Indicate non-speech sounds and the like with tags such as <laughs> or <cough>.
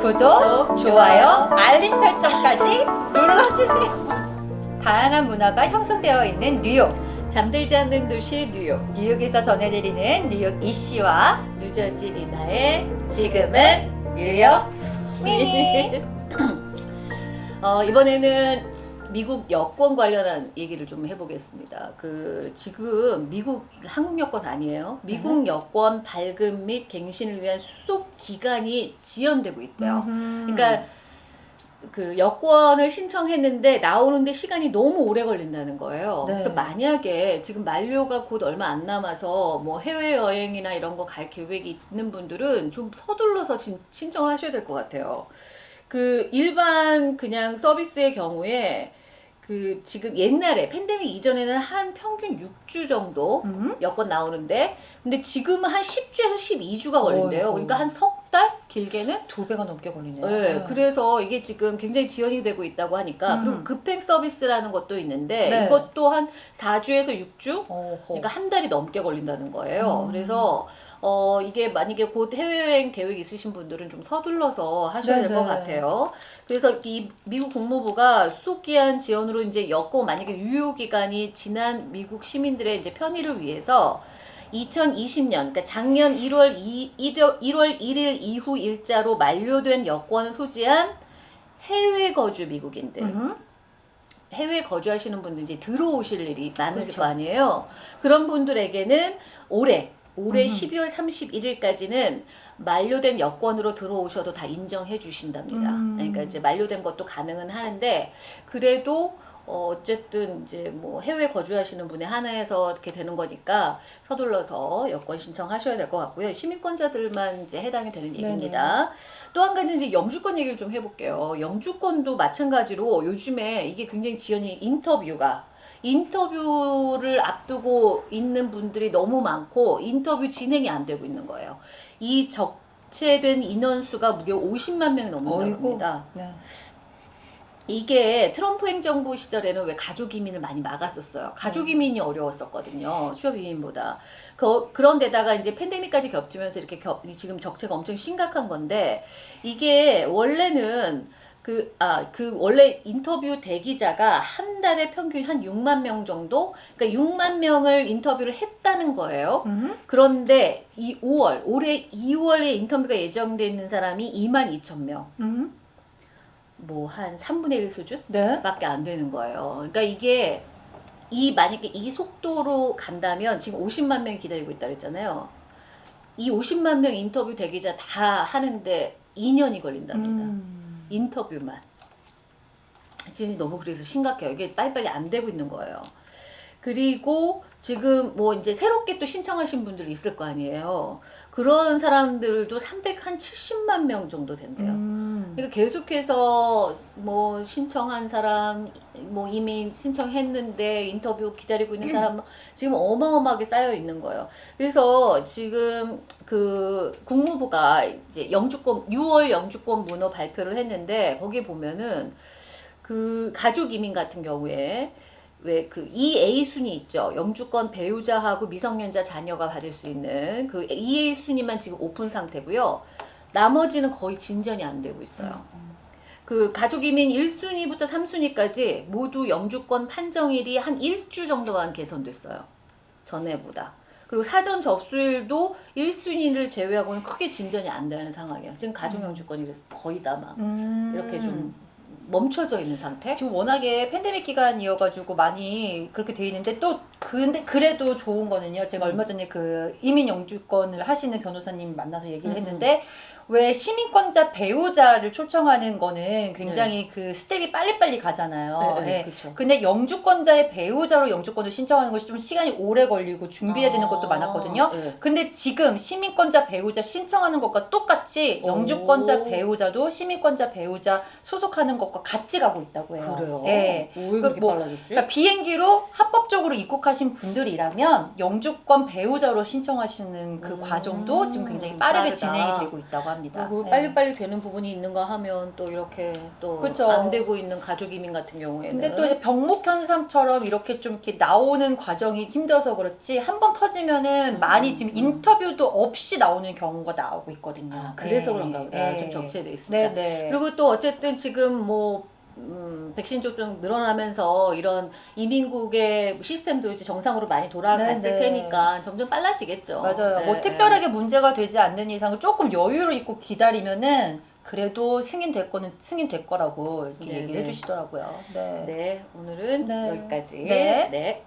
구독, 좋아요, 알림 설정까지 눌러주세요. 다양한 문화가 형성되어 있는 뉴욕. 잠들지 않는 도시 뉴욕 뉴욕에서 전해드리는 뉴욕 이씨와 뉴저지 리나의 지금은 뉴욕 미니. <laughs> 어, 이번에는 미국 여권 관련한 얘기를 좀 해보겠습니다. 그 지금 미국 한국 여권 아니에요. 미국 네. 여권 발급 및 갱신을 위한 수속 기간이 지연되고 있대요. 그러니까 그러니까 그 여권을 신청했는데 나오는데 시간이 너무 오래 걸린다는 거예요. 네. 그래서 만약에 지금 만료가 곧 얼마 안 남아서 뭐 해외 여행이나 이런 거 갈 계획이 있는 분들은 좀 서둘러서 진- 신청을 하셔야 될 것 같아요. 그 일반 그냥 서비스의 경우에 그 지금 옛날에 팬데믹 이전에는 한 평균 6주 정도 음? 여권 나오는데 근데 지금은 한 10주에서 12주가 걸린대요. 어이구. 그러니까 한 석 달 길게는 두 배가 넘게 걸리네요. 네, 그래서 이게 지금 굉장히 지연이 되고 있다고 하니까 음. 그리고 급행 서비스라는 것도 있는데 네. 이것도 한 4주에서 6주? 어허. 그러니까 한 달이 넘게 걸린다는 거예요. 음. 그래서 어 이게 만약에 곧 해외여행 계획 있으신 분들은 좀 서둘러서 하셔야 될것 네네. 같아요. 그래서 이 미국 국무부가 수속기한 지원으로 이제 여권 만약에 유효 기간이 지난 미국 시민들의 이제 편의를 위해서 2020년, 그러니까 작년 1월 2, 1월, 1월 1일 이후 일자로 만료된 여권을 소지한 해외 거주 미국인들, 음? 해외 거주하시는 분들 이제 들어오실 일이 많으실 그렇죠. 거 아니에요. 그런 분들에게는 올해 올해 음. 12월 31일까지는 만료된 여권으로 들어오셔도 다 인정해 주신답니다. 음. 그러니까 이제 만료된 것도 가능은 하는데 그래도 어, 어쨌든 이제 뭐 해외 거주하시는 분에 한해서 이렇게 되는 거니까 서둘러서 여권 신청하셔야 될 것 같고요. 시민권자들만 이제 해당이 되는. 얘기입니다. 또 한 가지 이제 영주권 얘기를 좀 해볼게요. 영주권도 마찬가지로 요즘에 이게 굉장히 지연이 인터뷰가 인터뷰를 앞두고 있는 분들이 너무 많고 인터뷰 진행이 안 되고 있는 거예요. 이 적체된 인원수가 무려 50만 명이 넘는다고. 합니다. 네. 이게 트럼프 행정부 시절에는 왜 가족 이민을 많이 막았었어요. 가족 이민이 어려웠었거든요. 취업 이민보다. 그, 그런데다가 이제 팬데믹까지 겹치면서 이렇게 겹, 지금 적체가 엄청 심각한 건데 이게 원래는 그, 아, 그 원래 인터뷰 대기자가 한 달에 평균 한 6만 명 정도? 그러니까 6만 명을 인터뷰를 했다는 거예요. 음? 그런데 이 5월, 올해 2월에 인터뷰가 예정돼 있는 사람이 2만 2천 명. 음? 뭐한 3분의 1 수준? 네. 밖에 안 되는 거예요. 그러니까 이게 이 만약에 이 속도로 간다면 지금 50만 명이 기다리고 있다 그랬잖아요. 이 50만 명 인터뷰 대기자 다 하는데 2년이 걸린답니다. 음. 인터뷰만. 지금 너무 그래서 심각해요. 이게 빨리빨리 안 되고 있는 거예요. 그리고 지금 뭐 이제 새롭게 또 신청하신 분들이 있을 거 아니에요. 그런 사람들도 370만 명 정도 된대요. 음. 그러니까 계속해서 뭐 신청한 사람 뭐 이미 신청했는데 인터뷰 기다리고 있는 사람 지금 어마어마하게 쌓여 있는 거예요. 그래서 지금 그 국무부가 이제 영주권 6월 영주권 문호 발표를 했는데 거기 보면은 그 가족 이민 같은 경우에 왜그 EA 순위 있죠. 영주권 배우자하고 미성년자 자녀가 받을 수 있는 그 EA 순위만 지금 오픈 상태고요. 나머지는 거의 진전이 안 되고 있어요. 그 가족 이민 1순위부터 3순위까지 모두 영주권 판정일이 한 일주 정도만 개선됐어요. 전에보다. 그리고 사전 접수일도 1순위를 제외하고는 크게 진전이 안 되는 상황이에요. 지금 가족 영주권이 그래서 거의 다막 음. 이렇게 좀 멈춰져 있는 상태? 지금 워낙에 팬데믹 기간이어가지고 많이 그렇게 돼 있는데 또 근데 그래도 좋은 거는요. 제가 음. 얼마 전에 그 이민 영주권을 하시는 변호사님 만나서 얘기를 음, 했는데 왜 시민권자 배우자를 초청하는 거는 굉장히 그 스텝이 빨리빨리 가잖아요. 네, 네, 예. 그렇죠. 근데 영주권자의 배우자로 영주권을 신청하는 것이 좀 시간이 오래 걸리고 준비해야 되는 것도 많았거든요. 네. 근데 지금 시민권자 배우자 신청하는 것과 똑같이 오. 영주권자 배우자도 시민권자 배우자 소속하는 것과 같이 가고 있다고 해요. 그래요? 예. 왜 그렇게 뭐, 빨라졌지? 그러니까 비행기로 합법적으로 입국하신 분들이라면 영주권 배우자로 신청하시는 그 음, 과정도 지금 굉장히 빠르게 빠르다. 진행이 되고 있다고 합니다. 그리고 네. 빨리빨리 되는 부분이 있는가 하면 또 이렇게 또. 안 되고 있는 가족 이민 같은 경우에는 근데 또 이제 병목 현상처럼 이렇게 좀 이렇게 나오는 과정이 힘들어서 그렇지 한 번 터지면은 음, 많이 지금 음. 인터뷰도 없이 나오는 경우가 나오고 있거든요. 아, 그래서 네. 그런가 보다. 네. 좀 적체돼 있습니다. 네, 네. 그리고 또 어쨌든 지금 뭐 음, 백신 접종 늘어나면서 이런 이민국의 시스템도 이제 정상으로 많이 돌아갔을 네, 네. 테니까 점점 빨라지겠죠. 맞아요. 네, 뭐 네. 특별하게 문제가 되지 않는 이상은 조금 여유를 있고 기다리면은 그래도 승인될 거는 승인될 거라고 이렇게 네, 얘기를 네. 해주시더라고요. 네. 네, 오늘은 네. 여기까지. 네. 네.